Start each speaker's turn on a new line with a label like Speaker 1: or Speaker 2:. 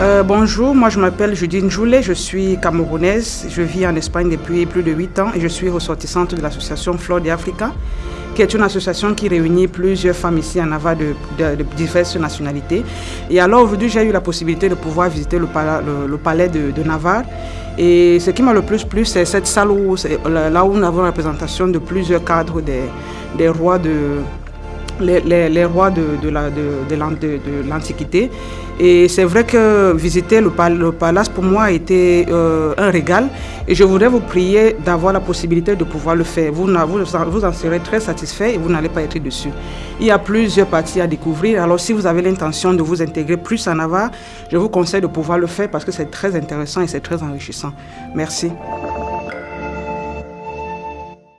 Speaker 1: Euh, bonjour, moi je m'appelle Judine Joulet, je suis camerounaise, je vis en Espagne depuis plus de 8 ans et je suis ressortissante de l'association Flore d'Africa, qui est une association qui réunit plusieurs femmes ici en Navarre de, diverses nationalités. Et alors aujourd'hui j'ai eu la possibilité de pouvoir visiter le, palais de, Navarre et ce qui m'a le plus plu c'est cette salle où, là où nous avons la représentation de plusieurs cadres des rois de, les, rois de, de l'Antiquité. Et c'est vrai que visiter le, palace pour moi a été euh, un régal. Et je voudrais vous prier d'avoir la possibilité de pouvoir le faire. Vous, vous, en serez très satisfait et vous n'allez pas être dessus. Il y a plusieurs parties à découvrir. Alors si vous avez l'intention de vous intégrer plus en Navarre, je vous conseille de pouvoir le faire parce que c'est très intéressant et c'est très enrichissant. Merci.